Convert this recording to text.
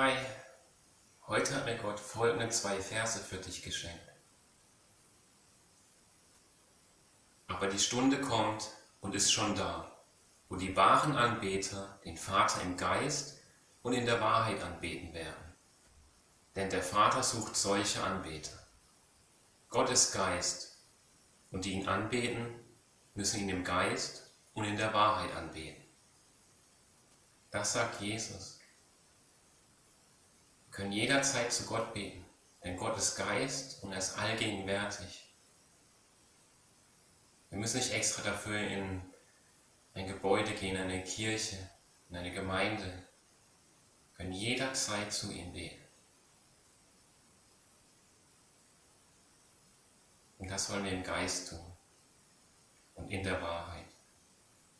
Hi, heute hat mir Gott folgende zwei Verse für dich geschenkt. Aber die Stunde kommt und ist schon da, wo die wahren Anbeter den Vater im Geist und in der Wahrheit anbeten werden. Denn der Vater sucht solche Anbeter. Gott ist Geist, und die ihn anbeten, müssen ihn im Geist und in der Wahrheit anbeten. Das sagt Jesus. Können jederzeit zu Gott beten, denn Gott ist Geist und er ist allgegenwärtig. Wir müssen nicht extra dafür in ein Gebäude gehen, in eine Kirche, in eine Gemeinde. Wir können jederzeit zu ihm beten. Und das wollen wir im Geist tun und in der Wahrheit.